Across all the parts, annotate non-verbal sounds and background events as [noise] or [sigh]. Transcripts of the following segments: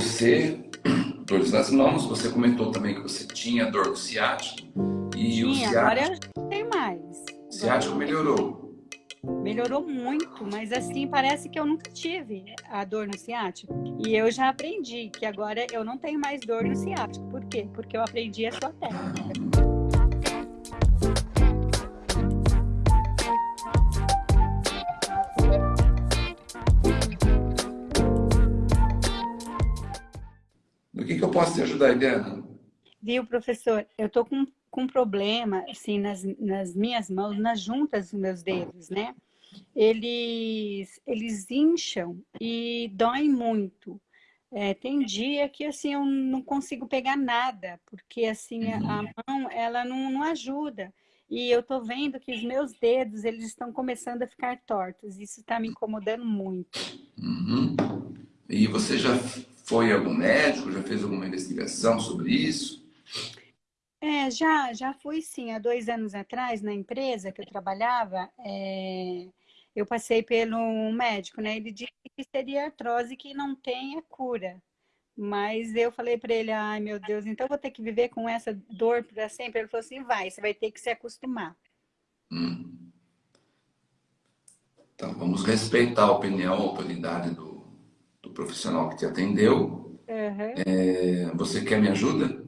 você, dores nas mãos, você comentou também que você tinha dor no ciático. E Sim, o ciático, agora eu tenho mais. O ciático melhorou. Melhorou muito, mas assim, parece que eu nunca tive a dor no ciático. E eu já aprendi que agora eu não tenho mais dor no ciático. Por quê? Porque eu aprendi a sua técnica. [laughs] posso te ajudar, Eliana? Viu, professor? Eu tô com com problema, assim, nas, nas minhas mãos, nas juntas dos meus dedos, né? Eles, eles incham e doem muito. É, tem dia que, assim, eu não consigo pegar nada, porque, assim, a, a uhum. mão, ela não, não ajuda. E eu tô vendo que os meus dedos, eles estão começando a ficar tortos. Isso está me incomodando muito. Uhum. E você já foi algum médico? Já fez alguma investigação sobre isso? É, já, já fui sim. Há dois anos atrás, na empresa que eu trabalhava, é, eu passei pelo médico, né? Ele disse que seria artrose que não tem a cura. Mas eu falei para ele, ai meu Deus, então vou ter que viver com essa dor para sempre. Ele falou assim, vai, você vai ter que se acostumar. Hum. Então, vamos respeitar a opinião, a autoridade do, do profissional que te atendeu. Uhum. É, você quer me ajuda?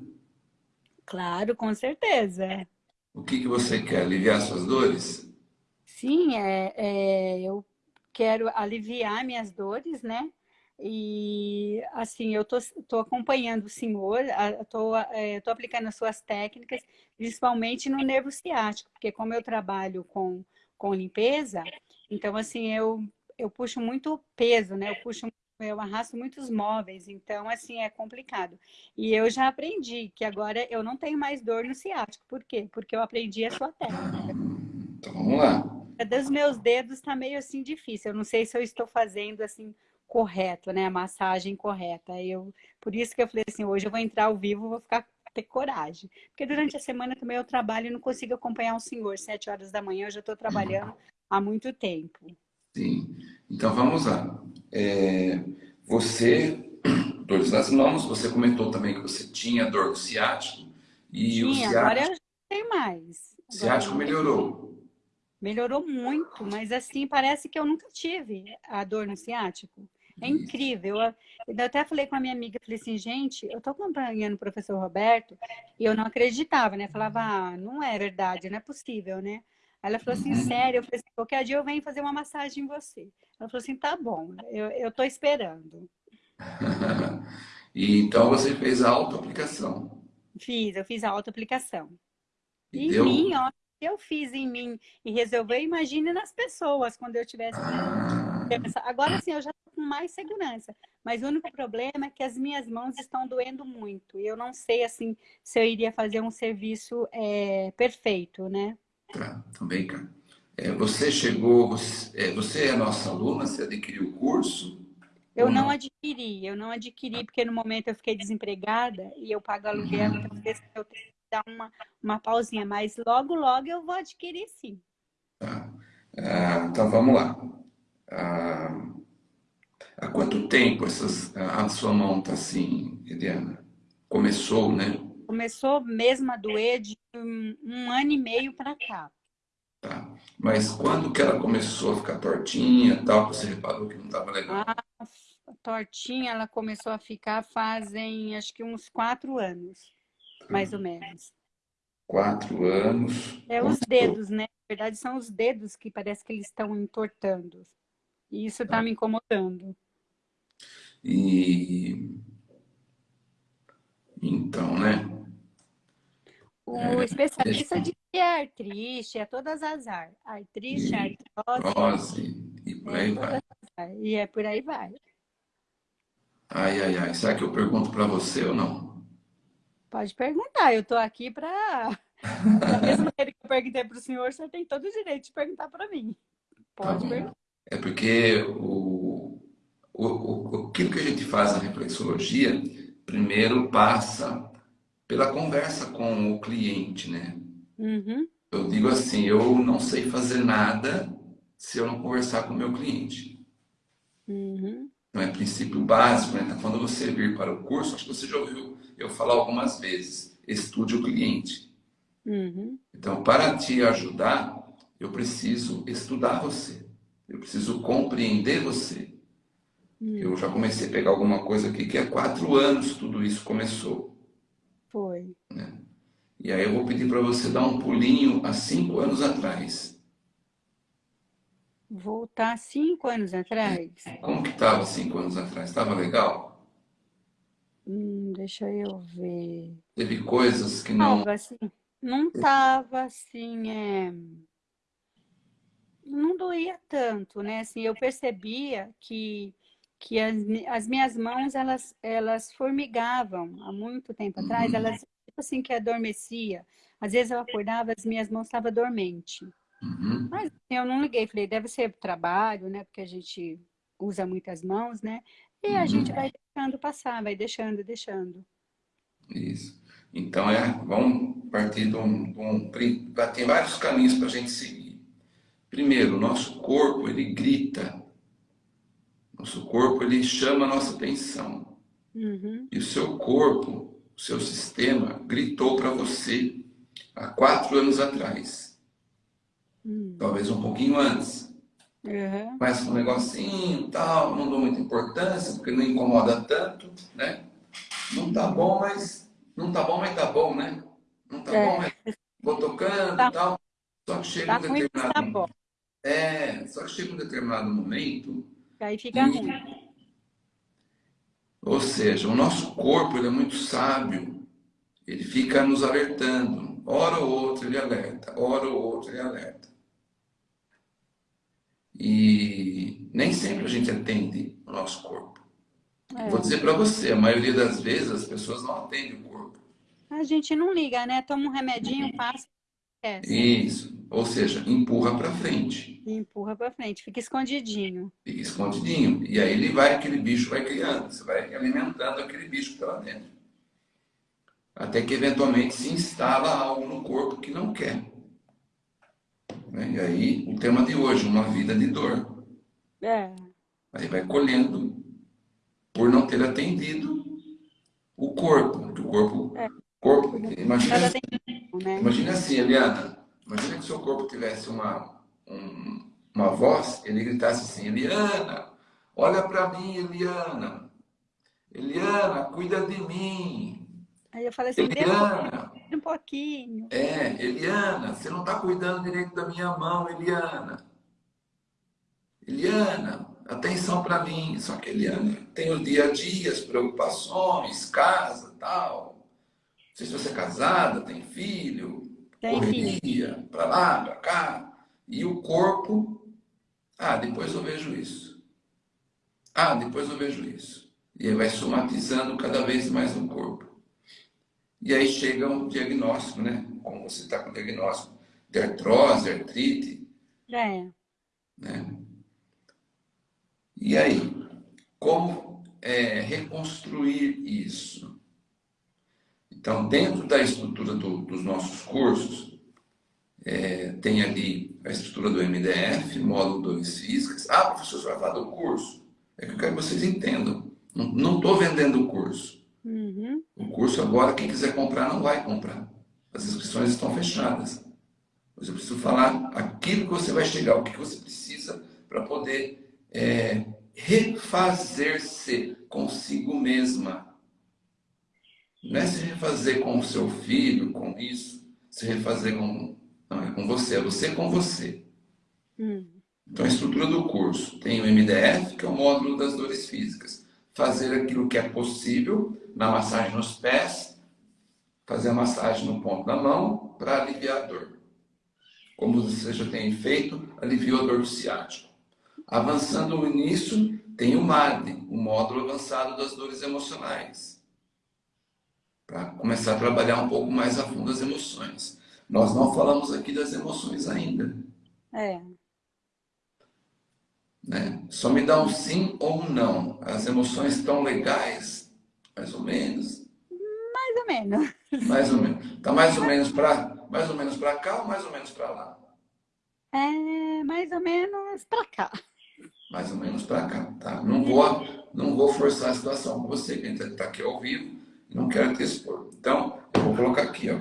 Claro, com certeza. O que, que você quer? Aliviar suas dores? Sim, é, é, eu quero aliviar minhas dores, né? E, assim, eu tô, tô acompanhando o senhor, tô, é, tô aplicando as suas técnicas, principalmente no nervo ciático, porque como eu trabalho com, com limpeza, então, assim, eu, eu puxo muito peso, né? Eu puxo eu arrasto muitos móveis, então, assim, é complicado. E eu já aprendi que agora eu não tenho mais dor no ciático. Por quê? Porque eu aprendi a sua técnica. Então, vamos lá. A dos meus dedos está meio, assim, difícil. Eu não sei se eu estou fazendo, assim, correto, né? A massagem correta. Eu, por isso que eu falei assim, hoje eu vou entrar ao vivo, vou ficar ter coragem. Porque durante a semana também eu trabalho e não consigo acompanhar um senhor. Sete horas da manhã eu já estou trabalhando há muito tempo. Sim. Então, vamos lá. É, você, [clears throat] dores nas mãos, você comentou também que você tinha dor no ciático. E Sim, o ciático, agora eu tenho mais. O ciático melhorou. Melhorou muito, mas assim, parece que eu nunca tive a dor no ciático. É incrível. Eu, eu até falei com a minha amiga, falei assim, gente, eu tô acompanhando o professor Roberto e eu não acreditava, né? Falava, ah, não é verdade, não é possível, né? Ela falou assim, uhum. sério? Eu falei assim, qualquer dia eu venho fazer uma massagem em você. Ela falou assim, tá bom, eu, eu tô esperando. [laughs] e então você fez a auto-aplicação? Fiz, eu fiz a auto-aplicação. E em deu... mim, ó, eu fiz em mim e resolveu, imagine nas pessoas quando eu tivesse... Ah. Agora sim, eu já tô com mais segurança. Mas o único problema é que as minhas mãos estão doendo muito. E eu não sei, assim, se eu iria fazer um serviço é, perfeito, né? Tá, também, cara. É, você chegou, você é, você é nossa aluna, você adquiriu o curso? Eu não? não? adquiri, eu não adquiri porque no momento eu fiquei desempregada e eu pago aluguel, uhum. então eu tenho que dar uma, uma pausinha, mas logo, logo eu vou adquirir sim. Tá. Ah, então vamos lá. Ah, há quanto tempo essas, a sua mão está assim, Eliana? Começou, né? Começou mesmo a doer de um, um ano e meio para cá. Tá. Mas quando que ela começou a ficar tortinha tal, você reparou que não estava legal? Ah, tortinha ela começou a ficar fazem acho que uns quatro anos, tá. mais ou menos. Quatro anos. É os dedos, né? Na verdade são os dedos que parece que eles estão entortando. E isso está tá. me incomodando. E então, né? O é, especialista diz que é artrite, é todas as ar. Artrite, artrose. E por aí é vai. E é por aí vai. Ai, ai, ai. Será que eu pergunto para você ou não? Pode perguntar. Eu estou aqui para... da [laughs] mesma maneira que eu perguntei para o senhor, você tem todo o direito de perguntar para mim. Pode tá perguntar. É porque o, o, o, aquilo que a gente faz na reflexologia, primeiro passa pela conversa com o cliente, né? Uhum. Eu digo assim, eu não sei fazer nada se eu não conversar com o meu cliente. Uhum. não é princípio básico, né? Então, quando você vir para o curso, acho que você já ouviu eu falar algumas vezes, estude o cliente. Uhum. Então, para te ajudar, eu preciso estudar você. Eu preciso compreender você. Uhum. Eu já comecei a pegar alguma coisa aqui que há quatro anos tudo isso começou. Foi. Né? E aí eu vou pedir para você dar um pulinho há cinco anos atrás. Voltar cinco anos atrás? Como que estava cinco anos atrás? Estava legal? Hum, deixa eu ver. Teve coisas que não... assim, não estava assim, é... não doía tanto, né? Assim, eu percebia que, que as, as minhas mãos, elas, elas formigavam há muito tempo atrás, uhum. elas, tipo assim, que adormecia. Às vezes eu acordava, as minhas mãos estavam dormentes. Uhum. Mas assim, eu não liguei, falei, deve ser trabalho, né? Porque a gente usa muitas mãos, né? E uhum. a gente uhum. vai deixando passar, vai deixando, deixando. Isso. Então, é, vamos partir de um, de um... Tem vários caminhos para a gente seguir. Primeiro, o nosso corpo, ele grita. Nosso corpo, ele chama a nossa atenção. Uhum. E o seu corpo, o seu sistema, gritou para você há quatro anos atrás. Uhum. Talvez um pouquinho antes. Uhum. Mas com um negocinho tal, não dou muita importância, porque não incomoda tanto, né? Não tá bom, mas. Não tá bom, mas tá bom, né? Não tá é. bom, mas vou tocando tá. tal. Só que chega tá um determinado. Tá. É, só que chega um determinado momento. Aí fica e... ruim. Ou seja, o nosso corpo ele é muito sábio. Ele fica nos alertando. Hora ou outra ele alerta, hora ou outra ele alerta. E nem sempre a gente atende o nosso corpo. É. Vou dizer para você, a maioria das vezes as pessoas não atendem o corpo. A gente não liga, né? Toma um remedinho, passa. Esquece. Isso. Ou seja, empurra para frente. Empurra para frente, fica escondidinho. Fica escondidinho. E aí ele vai, aquele bicho vai criando, você vai alimentando aquele bicho lá dentro. Até que eventualmente se instala algo no corpo que não quer. Né? E aí, o tema de hoje, uma vida de dor. É. Aí vai colhendo por não ter atendido o corpo. O corpo, é. corpo imagina, assim, né? imagina assim, Eliana, imagina que seu corpo tivesse uma, um, uma voz, ele gritasse assim, Eliana, olha para mim, Eliana. Eliana, cuida de mim. Aí eu falei assim, Eliana, um pouquinho. É, Eliana, você não está cuidando direito da minha mão, Eliana. Eliana, atenção para mim. Só que Eliana tem o dia a dia, as preocupações, casa, tal. Não sei se você é casada, tem filho, tem correria, para lá, para cá. E o corpo, ah, depois eu vejo isso. Ah, depois eu vejo isso. E aí vai somatizando cada vez mais no corpo. E aí chega o diagnóstico, né? Como você está com diagnóstico de artrose, artrite. É. Né? E aí, como é, reconstruir isso? Então, dentro da estrutura do, dos nossos cursos, é, tem ali a estrutura do MDF, módulo 2 físicas. Ah, professor, você vai falar do curso? É que eu quero que vocês entendam. Não estou vendendo o curso. Uhum. O curso agora, quem quiser comprar, não vai comprar. As inscrições estão fechadas. Mas eu preciso falar aquilo que você vai chegar, o que você precisa para poder é, refazer-se consigo mesma. Não é se refazer com o seu filho, com isso, se refazer com. Não, é com você, é você com você. Uhum. Então, a estrutura do curso tem o MDF, que é o módulo das dores físicas. Fazer aquilo que é possível na massagem nos pés, fazer a massagem no ponto da mão para aliviar a dor. Como você já tem feito, aliviou a dor do ciático. Avançando nisso, tem o MAD, o módulo avançado das dores emocionais. Para começar a trabalhar um pouco mais a fundo as emoções. Nós não falamos aqui das emoções ainda. É. Né? Só me dá um sim ou um não. As emoções estão legais, mais ou menos. Mais ou menos. Mais ou menos. Tá mais ou menos para mais ou menos para cá ou mais ou menos para lá? É, mais ou menos para cá. mais ou menos para cá, tá? Não vou, não vou forçar a situação com você, que está aqui ao vivo, não quero te expor. Então, eu vou colocar aqui, ó.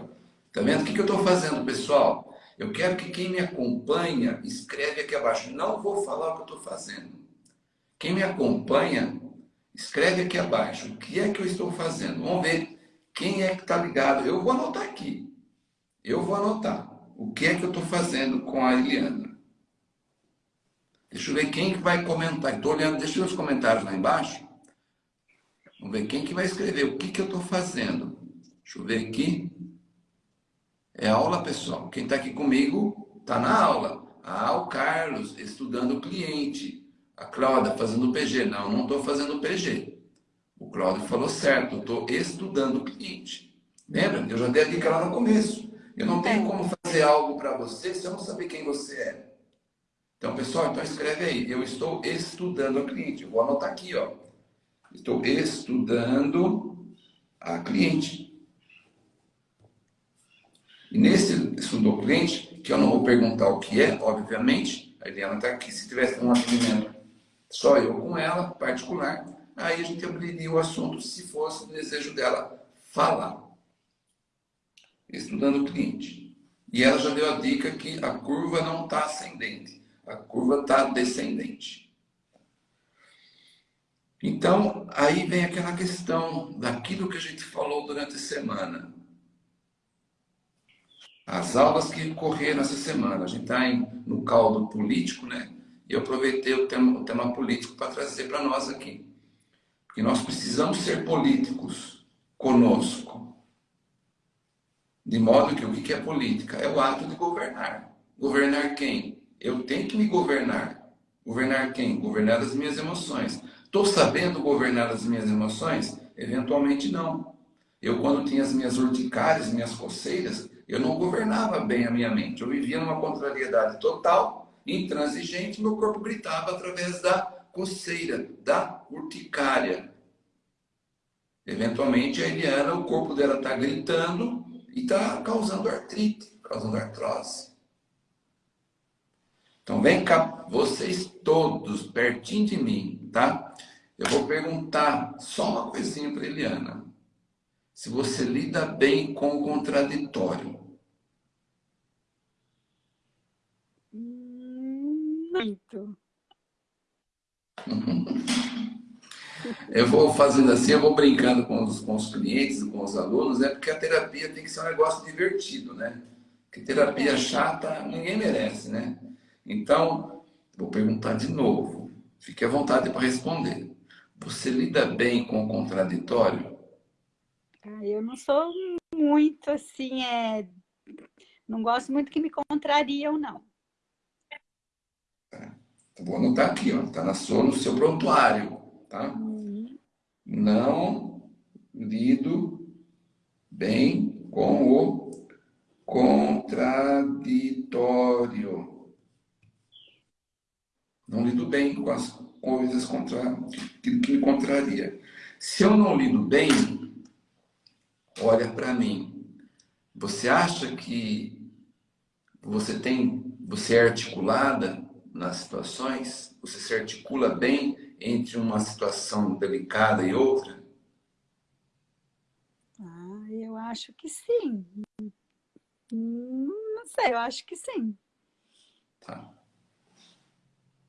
Tá vendo? O que, que eu estou fazendo, pessoal? Eu quero que quem me acompanha escreve aqui abaixo. Não vou falar o que eu estou fazendo. Quem me acompanha, escreve aqui abaixo. O que é que eu estou fazendo? Vamos ver quem é que está ligado. Eu vou anotar aqui. Eu vou anotar. O que é que eu estou fazendo com a Eliana? Deixa eu ver quem que vai comentar. Estou olhando, deixa eu ver os comentários lá embaixo. Vamos ver quem que vai escrever. O que que eu estou fazendo? Deixa eu ver aqui. É aula, pessoal. Quem está aqui comigo está na aula. Ah, o Carlos, estudando o cliente. A Cláudia, fazendo o PG. Não, não estou fazendo o PG. O Cláudio falou certo, estou estudando o cliente. Lembra? Eu já dei a dica lá no começo. Eu não tenho como fazer algo para você se eu não saber quem você é. Então, pessoal, então escreve aí. Eu estou estudando a cliente. vou anotar aqui, ó. Estou estudando a cliente. E nesse estudo do cliente, que eu não vou perguntar o que é, obviamente, a Eliana está aqui. Se tivesse um atendimento só eu com ela, particular, aí a gente abriria o assunto se fosse o desejo dela falar estudando o cliente. E ela já deu a dica que a curva não está ascendente, a curva está descendente. Então, aí vem aquela questão daquilo que a gente falou durante a semana. As aulas que correram essa semana, a gente está no caldo político, né? E eu aproveitei o tema, o tema político para trazer para nós aqui. Porque nós precisamos ser políticos conosco. De modo que o que é política? É o ato de governar. Governar quem? Eu tenho que me governar. Governar quem? Governar as minhas emoções. Estou sabendo governar as minhas emoções? Eventualmente não. Eu, quando tinha as minhas urticárias, minhas coceiras, eu não governava bem a minha mente. Eu vivia numa contrariedade total, intransigente, meu corpo gritava através da coceira, da urticária. Eventualmente, a Eliana, o corpo dela está gritando, e está causando artrite, causando artrose. Então vem cá, vocês todos, pertinho de mim, tá? Eu vou perguntar só uma coisinha para Eliana. Se você lida bem com o contraditório. Muito. Eu vou fazendo assim, eu vou brincando com os, com os clientes, com os alunos, né? Porque a terapia tem que ser um negócio divertido, né? Porque terapia chata ninguém merece, né? Então, vou perguntar de novo. Fique à vontade para responder. Você lida bem com o contraditório? Ah, eu não sou muito assim, é... não gosto muito que me contrariam, não. Tá. Então, vou anotar aqui, ó. Tá na sua, no seu prontuário, tá? Uhum. Não lido bem com o contraditório. Não lido bem com as coisas contra, que, que me contraria. Se eu não lido bem, olha para mim. Você acha que você tem, você é articulada nas situações? Você se articula bem entre uma situação delicada e outra? Ah, eu acho que sim. Não sei, eu acho que sim. Tá.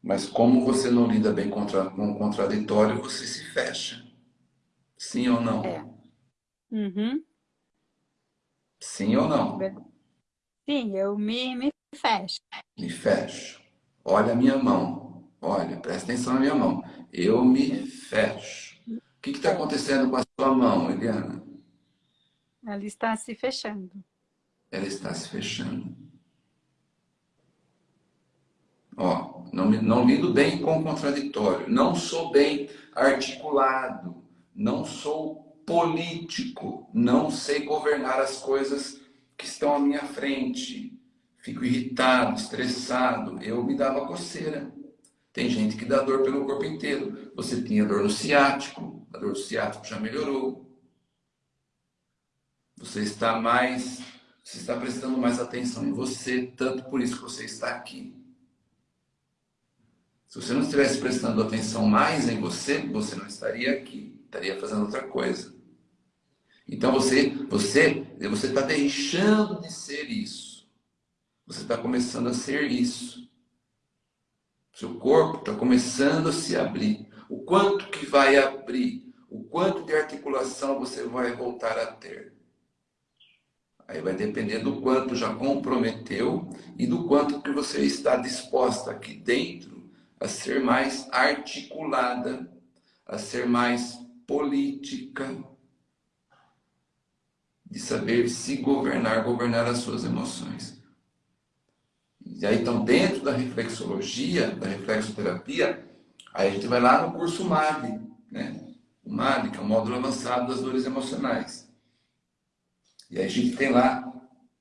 Mas como você não lida bem contra, com o contraditório, você se fecha. Sim ou não? É. Uhum. Sim ou não? Sim, eu me, me fecho. Me fecho. Olha a minha mão. Olha, presta atenção na minha mão. Eu me fecho. O que está acontecendo com a sua mão, Eliana? Ela está se fechando. Ela está se fechando. Ó, não, não lido bem com o contraditório. Não sou bem articulado. Não sou político. Não sei governar as coisas que estão à minha frente. Fico irritado, estressado. Eu me dava coceira. Tem gente que dá dor pelo corpo inteiro. Você tinha dor no ciático, a dor do ciático já melhorou. Você está mais, você está prestando mais atenção em você, tanto por isso que você está aqui. Se você não estivesse prestando atenção mais em você, você não estaria aqui, estaria fazendo outra coisa. Então você você você está deixando de ser isso. Você está começando a ser isso. Seu corpo está começando a se abrir. O quanto que vai abrir? O quanto de articulação você vai voltar a ter? Aí vai depender do quanto já comprometeu e do quanto que você está disposta aqui dentro a ser mais articulada, a ser mais política, de saber se governar, governar as suas emoções. E aí, então, dentro da reflexologia, da reflexoterapia, aí a gente vai lá no curso MAB, né? O MAB, que é o módulo avançado das dores emocionais. E aí a gente tem lá,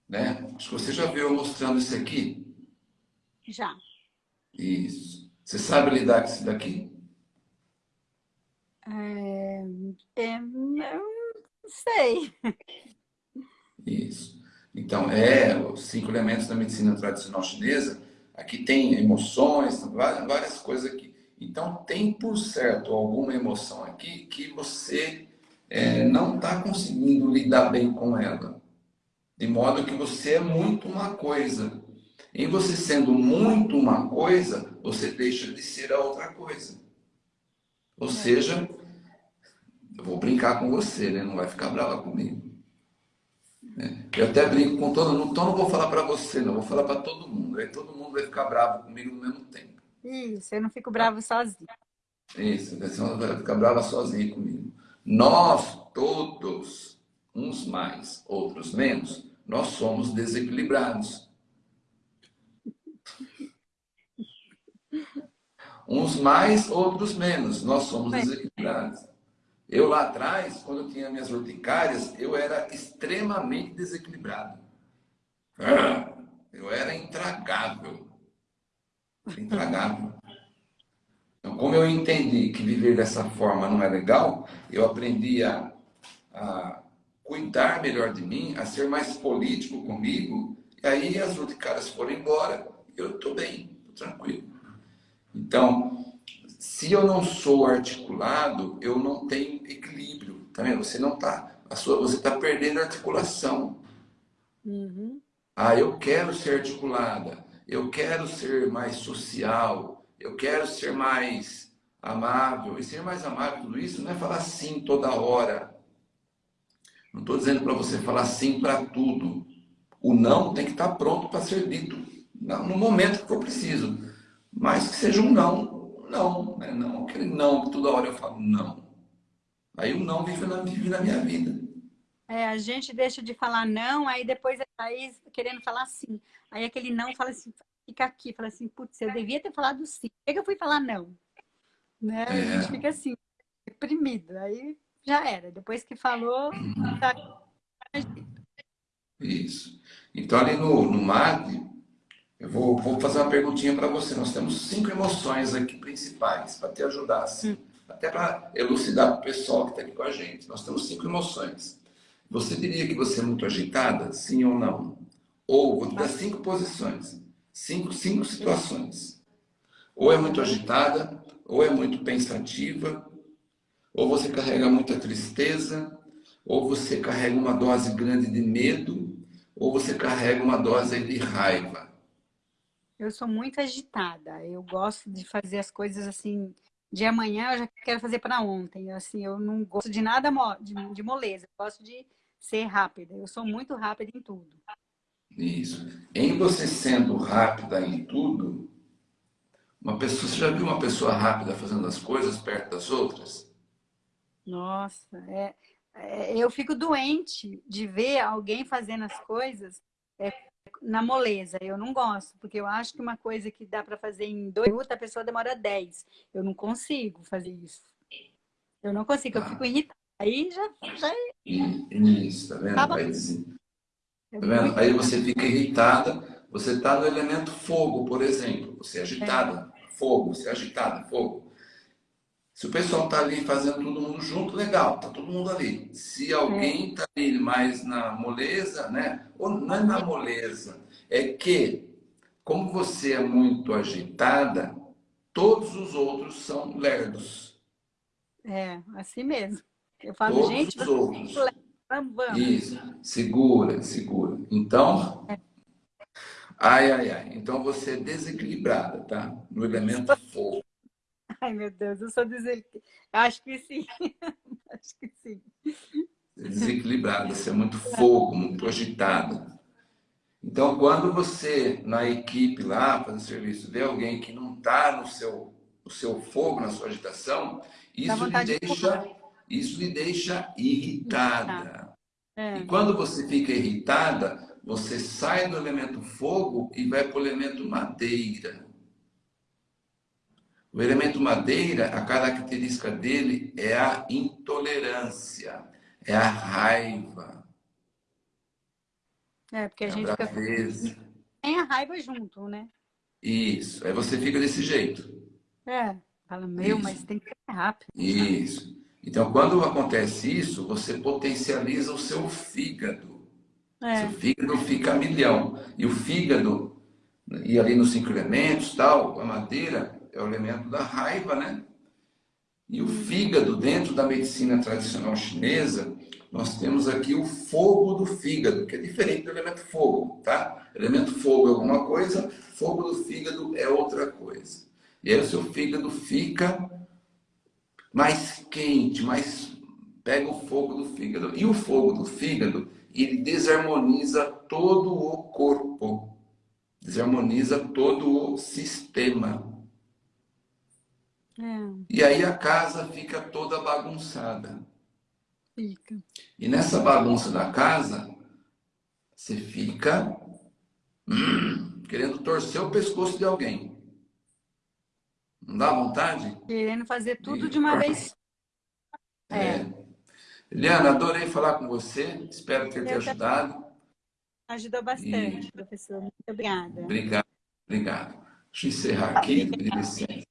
né? Acho que você já viu eu mostrando isso aqui? Já. Isso. Você sabe lidar com isso daqui? É, é, eu sei. Isso. Então, é os cinco elementos da medicina tradicional chinesa. Aqui tem emoções, várias, várias coisas aqui. Então, tem por certo alguma emoção aqui que você é, não está conseguindo lidar bem com ela. De modo que você é muito uma coisa. Em você sendo muito uma coisa, você deixa de ser a outra coisa. Ou é. seja, eu vou brincar com você, né? Não vai ficar brava comigo. Né? Eu até brinco com todo mundo, então não vou falar para você, não, vou falar para todo mundo. Aí todo mundo vai ficar bravo comigo no mesmo tempo. Isso, eu não fico bravo sozinho. Isso, você vai ficar brava sozinho comigo. Nós todos, uns mais, outros menos, nós somos desequilibrados. Uns mais, outros menos, nós somos desequilibrados. Eu lá atrás, quando eu tinha minhas urticárias, eu era extremamente desequilibrado. Eu era intragável. Intragável. Então, como eu entendi que viver dessa forma não é legal, eu aprendi a, a cuidar melhor de mim, a ser mais político comigo, e aí as urticárias foram embora, eu estou bem, estou tranquilo. Então, se eu não sou articulado, eu não tenho equilíbrio. Tá vendo? Você não tá. A sua, você está perdendo a articulação. Uhum. Ah, eu quero ser articulada. Eu quero ser mais social. Eu quero ser mais amável. E ser mais amável, tudo isso não é falar sim toda hora. Não estou dizendo para você falar sim para tudo. O não tem que estar tá pronto para ser dito no momento que for preciso. Mas que seja um não não, né? não aquele não que toda hora eu falo não. Aí o não vive na, vive na minha vida. É, a gente deixa de falar não, aí depois aí querendo falar sim. Aí aquele não fala assim, fica aqui, fala assim, putz, eu devia ter falado sim. Por que eu fui falar não? Né? É. A gente fica assim, deprimido. Aí já era. Depois que falou, uhum. tá... Isso. Então ali no, no MAD, eu vou, vou fazer uma perguntinha para você. Nós temos cinco emoções aqui principais para te ajudar, assim, hum. até para elucidar para o pessoal que está aqui com a gente. Nós temos cinco emoções. Você diria que você é muito agitada, sim ou não? Ou vou te dar cinco posições, cinco, cinco situações. Ou é muito agitada, ou é muito pensativa, ou você carrega muita tristeza, ou você carrega uma dose grande de medo, ou você carrega uma dose de raiva. Eu sou muito agitada. Eu gosto de fazer as coisas assim. De amanhã eu já quero fazer para ontem. Assim, eu não gosto de nada de, de moleza. Eu gosto de ser rápida. Eu sou muito rápida em tudo. Isso. Em você sendo rápida em tudo, uma pessoa, você já viu uma pessoa rápida fazendo as coisas perto das outras? Nossa, é, é, eu fico doente de ver alguém fazendo as coisas é, na moleza. Eu não gosto, porque eu acho que uma coisa que dá para fazer em dois minutos, a pessoa demora dez. Eu não consigo fazer isso. Eu não consigo, eu fico irritada. Aí já... já... Isso, tá vendo? Aí, tá vendo? Aí você fica irritada, você está no elemento fogo, por exemplo. Você é agitada, é. fogo, você é agitada, fogo. Se o pessoal está ali fazendo todo mundo junto, legal, tá todo mundo ali. Se alguém está ali mais na moleza, né? Ou não é na moleza, é que, como você é muito agitada, todos os outros são lerdos. É, assim mesmo. Eu falo, todos gente, os outros. Vamos, vamos. Isso, segura, segura. Então, é. ai, ai, ai. Então você é desequilibrada, tá? No elemento fogo. Ai, meu Deus, eu sou desequilibrada. Acho que sim. [laughs] Acho que sim. Desequilibrada, você é muito fogo, muito agitada. Então, quando você, na equipe lá, fazendo serviço, vê alguém que não está no seu, no seu fogo, na sua agitação, isso lhe deixa, isso lhe deixa irritada. É. E quando você fica irritada, você sai do elemento fogo e vai para o elemento madeira. O elemento madeira, a característica dele é a intolerância, é a raiva, é, porque a é gente fica... Tem a raiva junto, né? Isso. Aí você fica desse jeito. É. Fala, meu, isso. mas tem que ser rápido. Isso. Então, quando acontece isso, você potencializa o seu fígado. É. Seu fígado fica a milhão. E o fígado, e ali nos cinco elementos, tal, a madeira é o elemento da raiva, né? E o fígado, dentro da medicina tradicional chinesa, nós temos aqui o fogo do fígado, que é diferente do elemento fogo, tá? Elemento fogo é alguma coisa, fogo do fígado é outra coisa. E aí o seu fígado fica mais quente, mais pega o fogo do fígado. E o fogo do fígado, ele desarmoniza todo o corpo. Desarmoniza todo o sistema. É. E aí a casa fica toda bagunçada. Fica. E nessa bagunça da casa, você fica hum, querendo torcer o pescoço de alguém. Não dá vontade? Querendo fazer tudo de uma vez. É. é. Eliana, adorei falar com você. Espero ter te ajudado. Ajudou bastante, e... professor. Muito obrigada. Obrigado, obrigado. Deixa eu encerrar aqui, licença.